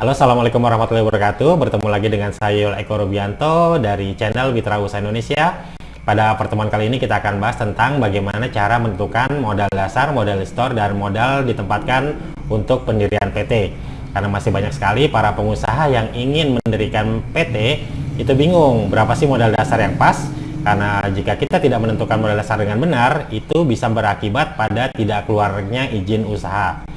Halo Assalamualaikum warahmatullahi wabarakatuh. Bertemu lagi dengan saya Eko Rubianto dari channel Mitra Usaha Indonesia. Pada pertemuan kali ini kita akan bahas tentang bagaimana cara menentukan modal dasar, modal store, dan modal ditempatkan untuk pendirian PT Karena masih banyak sekali para pengusaha yang ingin mendirikan PT Itu bingung berapa sih modal dasar yang pas. Karena jika kita tidak menentukan modal dasar dengan benar, itu bisa berakibat pada tidak keluarnya izin usaha.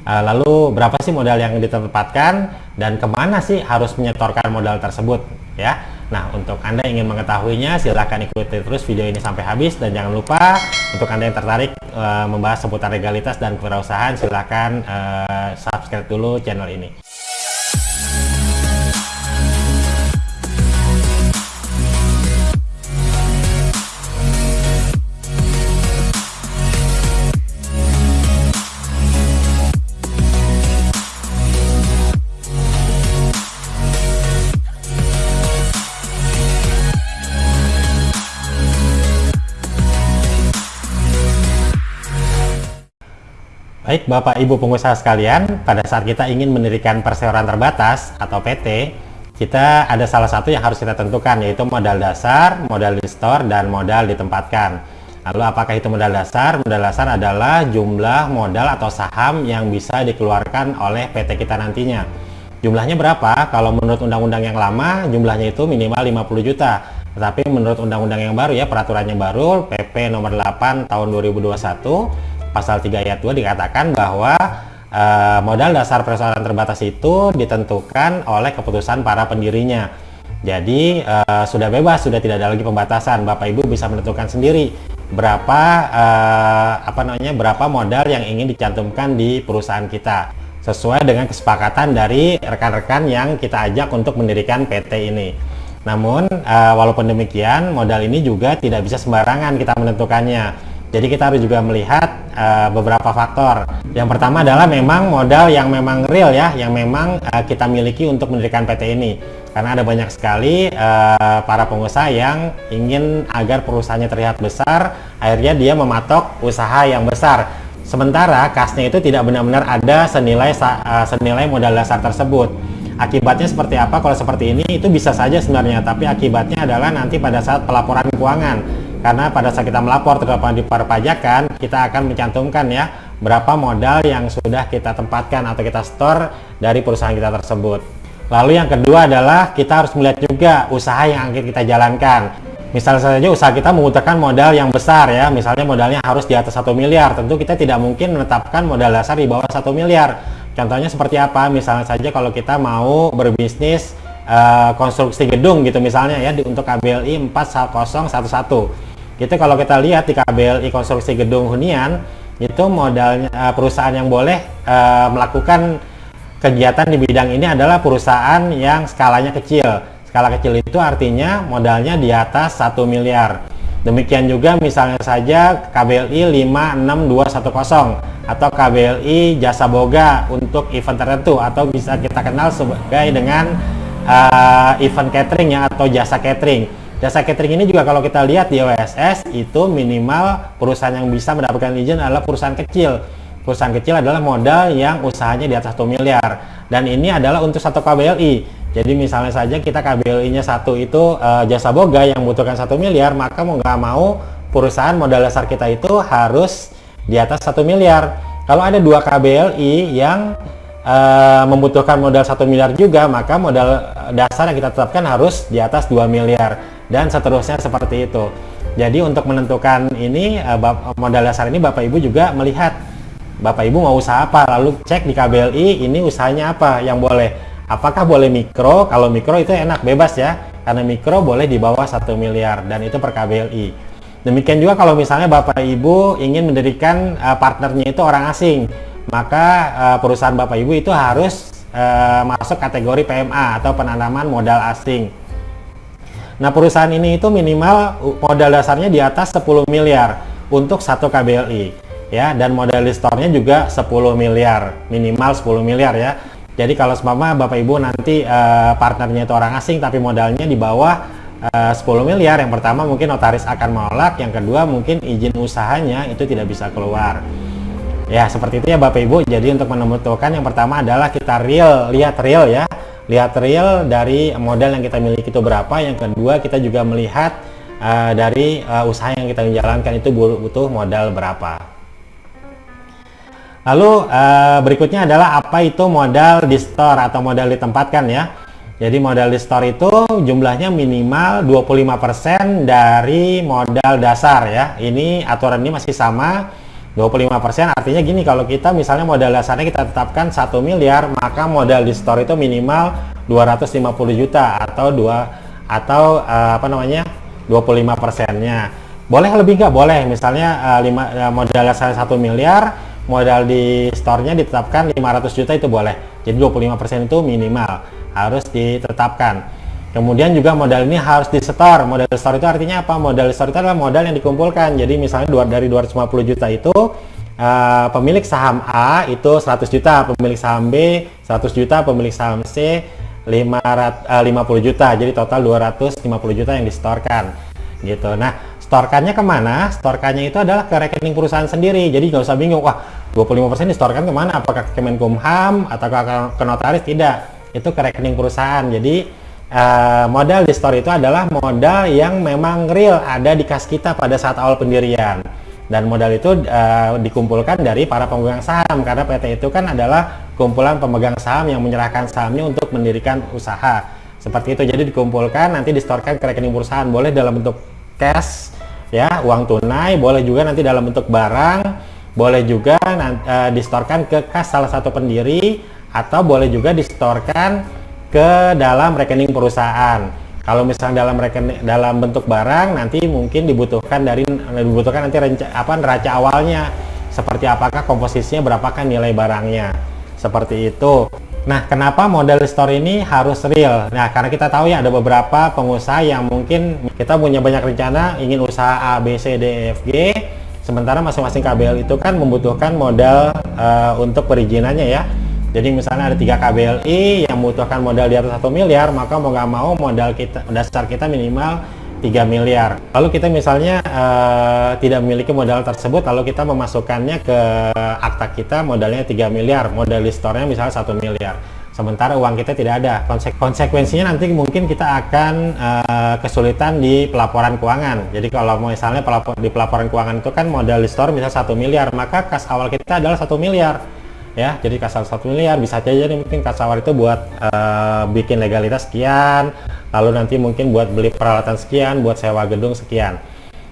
Eh, lalu berapa sih modal yang ditempatkan dan ke mana sih harus menyetorkan modal tersebut ya? Nah untuk anda ingin mengetahuinya silahkan ikuti terus video ini sampai habis. Dan jangan lupa untuk anda yang tertarik uh, membahas seputar legalitas dan kewirausahaan silahkan uh, subscribe dulu channel ini Baik Bapak Ibu pengusaha sekalian, pada saat kita ingin mendirikan perseroan terbatas atau PT, kita ada salah satu yang harus kita tentukan yaitu modal dasar, modal di store, dan modal ditempatkan. Lalu apakah itu modal dasar? Modal dasar adalah jumlah modal atau saham yang bisa dikeluarkan oleh PT kita nantinya. Jumlahnya berapa? Kalau menurut undang-undang yang lama, jumlahnya itu minimal 50 juta. Tetapi menurut undang-undang yang baru ya, peraturannya baru, PP nomor 8 tahun 2021, pasal 3 ayat 2 dikatakan bahwa uh, modal dasar persoalan terbatas itu ditentukan oleh keputusan para pendirinya. Jadi uh, sudah bebas, sudah tidak ada lagi pembatasan. Bapak Ibu bisa menentukan sendiri berapa uh, apa namanya berapa modal yang ingin dicantumkan di perusahaan kita sesuai dengan kesepakatan dari rekan-rekan yang kita ajak untuk mendirikan PT ini. Namun uh, walaupun demikian modal ini juga tidak bisa sembarangan kita menentukannya jadi kita harus juga melihat uh, beberapa faktor. Yang pertama adalah memang modal yang memang real ya, yang memang uh, kita miliki untuk mendirikan PT ini. Karena ada banyak sekali uh, para pengusaha yang ingin agar perusahaannya terlihat besar, akhirnya dia mematok usaha yang besar. Sementara kasnya itu tidak benar-benar ada senilai uh, senilai modal dasar tersebut. Akibatnya seperti apa? Kalau seperti ini itu bisa saja sebenarnya, tapi akibatnya adalah nanti pada saat pelaporan keuangan karena pada saat kita melapor terhadap di perpajakan kita akan mencantumkan ya berapa modal yang sudah kita tempatkan atau kita store dari perusahaan kita tersebut. Lalu yang kedua adalah kita harus melihat juga usaha yang akan kita jalankan. Misalnya saja usaha kita membutuhkan modal yang besar ya misalnya modalnya harus di atas satu miliar tentu kita tidak mungkin menetapkan modal dasar di bawah satu miliar. Contohnya seperti apa? Misalnya saja kalau kita mau berbisnis uh, konstruksi gedung gitu misalnya ya di, untuk KBLI 4011 itu kalau kita lihat di KBLI konstruksi gedung hunian itu modalnya uh, perusahaan yang boleh uh, melakukan kegiatan di bidang ini adalah perusahaan yang skalanya kecil. Skala kecil itu artinya modalnya di atas 1 miliar. Demikian juga misalnya saja KBLI 56210 atau KBLI jasa boga untuk event tertentu atau bisa kita kenal sebagai dengan uh, event catering ya atau jasa catering Jasa catering ini juga kalau kita lihat di OSS itu minimal perusahaan yang bisa mendapatkan izin adalah perusahaan kecil. Perusahaan kecil adalah modal yang usahanya di atas 1 miliar. Dan ini adalah untuk satu KBLI. Jadi misalnya saja kita KBLI-nya satu itu uh, jasa boga yang membutuhkan satu miliar, maka mau nggak mau perusahaan modal dasar kita itu harus di atas satu miliar. Kalau ada dua KBLI yang uh, membutuhkan modal satu miliar juga, maka modal dasar yang kita tetapkan harus di atas 2 miliar dan seterusnya seperti itu. Jadi untuk menentukan ini eh, modal dasar ini Bapak Ibu juga melihat. Bapak Ibu mau usaha apa? Lalu cek di KBLI ini usahanya apa? Yang boleh. Apakah boleh mikro? Kalau mikro itu enak bebas ya. Karena mikro boleh di bawah satu miliar dan itu per KBLI demikian juga kalau misalnya Bapak Ibu ingin mendirikan uh, partnernya itu orang asing maka uh, perusahaan Bapak Ibu itu harus masuk kategori PMA atau penanaman modal asing Nah perusahaan ini itu minimal modal dasarnya di atas 10 miliar untuk satu KBLI ya dan modal store-nya juga 10 miliar minimal 10 miliar ya. Jadi kalau seumpama Bapak Ibu nanti uh, partnernya itu orang asing tapi modalnya di bawah uh, 10 miliar yang pertama mungkin notaris akan menolak yang kedua mungkin izin usahanya itu tidak bisa keluar. Ya, seperti itu ya Bapak Ibu. Jadi untuk menentukan yang pertama adalah kita real, lihat real ya. Lihat real dari modal yang kita miliki itu berapa. Yang kedua, kita juga melihat uh, dari uh, usaha yang kita jalankan itu butuh modal berapa. Lalu uh, berikutnya adalah apa itu modal di store atau modal ditempatkan ya. Jadi modal di store itu jumlahnya minimal 25% dari modal dasar ya. Ini aturan ini masih sama 25% artinya gini kalau kita misalnya modal dasarnya kita tetapkan 1 miliar maka modal di store itu minimal 250 juta atau dua atau uh, apa namanya 25 persennya. Boleh lebih nggak? Boleh. Misalnya uh, lima, uh, modal dasar 1 miliar modal di store-nya ditetapkan 500 juta itu boleh. Jadi 25% itu minimal harus ditetapkan Kemudian juga modal ini harus di store. Modal store itu artinya apa? Modal store itu adalah modal yang dikumpulkan. Jadi misalnya dari 250 juta itu uh, pemilik saham A itu 100 juta, pemilik saham B 100 juta, pemilik saham C 500, uh, 50 juta. Jadi total 250 juta yang distorkan. Gitu. Nah, storkannya ke mana? Storkannya itu adalah ke rekening perusahaan sendiri. Jadi nggak usah bingung, wah 25% distorkan ke mana? Apakah ke Kemenkumham atau ke notaris? Tidak. Itu ke rekening perusahaan. Jadi uh, modal di store itu adalah modal yang memang real ada di kas kita pada saat awal pendirian. Dan modal itu uh, dikumpulkan dari para pemegang saham karena PT itu kan adalah kumpulan pemegang saham yang menyerahkan sahamnya untuk mendirikan usaha. Seperti itu jadi dikumpulkan nanti distorkan ke rekening perusahaan. Boleh dalam bentuk cash ya uang tunai boleh juga nanti dalam bentuk barang boleh juga uh, distorkan ke kas salah satu pendiri atau boleh juga distorkan ke dalam rekening perusahaan. Kalau misalnya dalam rekening dalam bentuk barang nanti mungkin dibutuhkan dari dibutuhkan nanti renca, apa neraca awalnya seperti apakah komposisinya berapakah nilai barangnya. Seperti itu. Nah, kenapa model store ini harus real? Nah, karena kita tahu ya ada beberapa pengusaha yang mungkin kita punya banyak rencana ingin usaha A, B, C, D, E, F, G. Sementara masing-masing KBL itu kan membutuhkan modal uh, untuk perizinannya ya jadi misalnya ada tiga KBLI yang membutuhkan modal di atas satu miliar, maka mau nggak mau modal kita dasar kita minimal 3 miliar. Lalu kita misalnya uh, tidak memiliki modal tersebut, lalu kita memasukkannya ke akta kita modalnya 3 miliar, modal di store-nya misalnya satu miliar. Sementara uang kita tidak ada. Konse konsekuensinya nanti mungkin kita akan uh, kesulitan di pelaporan keuangan. Jadi kalau misalnya pelapor di pelaporan keuangan itu kan modal di store misalnya satu miliar, maka kas awal kita adalah satu miliar ya jadi kasar satu miliar bisa aja nih mungkin kasawar itu buat uh, bikin legalitas sekian lalu nanti mungkin buat beli peralatan sekian buat sewa gedung sekian.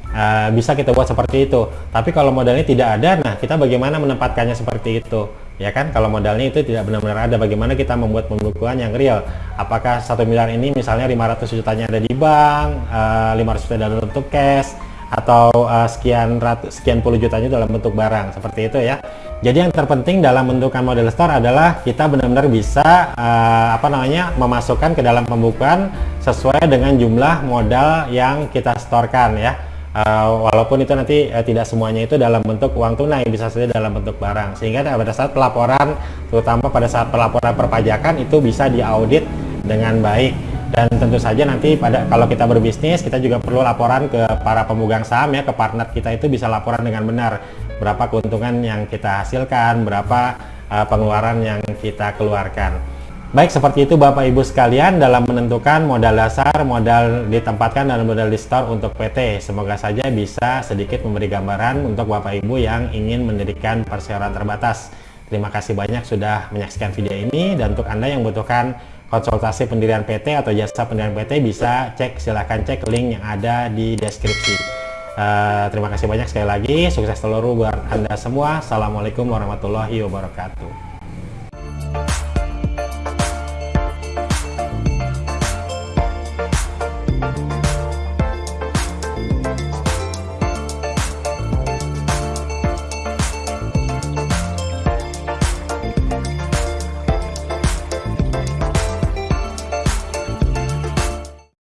Uh, bisa kita buat seperti itu. Tapi kalau modalnya tidak ada nah kita bagaimana menempatkannya seperti itu? Ya kan kalau modalnya itu tidak benar-benar ada bagaimana kita membuat pembukuan yang real? Apakah satu miliar ini misalnya 500 jutanya ada di bank uh, eh, 500 juta dalam bentuk cash atau uh, sekian ratus sekian puluh jutanya dalam bentuk barang? Seperti itu ya jadi yang terpenting dalam bentukan model store adalah kita benar-benar bisa uh, apa namanya memasukkan ke dalam pembukuan sesuai dengan jumlah modal yang kita storekan ya. Uh, walaupun itu nanti uh, tidak semuanya itu dalam bentuk uang tunai bisa saja dalam bentuk barang. Sehingga pada saat pelaporan terutama pada saat pelaporan perpajakan itu bisa diaudit dengan baik. Dan tentu saja nanti pada kalau kita berbisnis kita juga perlu laporan ke para pemegang saham ya ke partner kita itu bisa laporan dengan benar berapa keuntungan yang kita hasilkan berapa uh, pengeluaran yang kita keluarkan. Baik seperti itu Bapak Ibu sekalian dalam menentukan modal dasar modal ditempatkan dan modal di store untuk PT semoga saja bisa sedikit memberi gambaran untuk Bapak Ibu yang ingin mendirikan perseroan terbatas. Terima kasih banyak sudah menyaksikan video ini dan untuk Anda yang membutuhkan konsultasi pendirian PT atau jasa pendirian PT bisa cek silahkan cek link yang ada di deskripsi uh, terima kasih banyak sekali lagi. Sukses seluruh buat anda semua. Assalamualaikum warahmatullahi wabarakatuh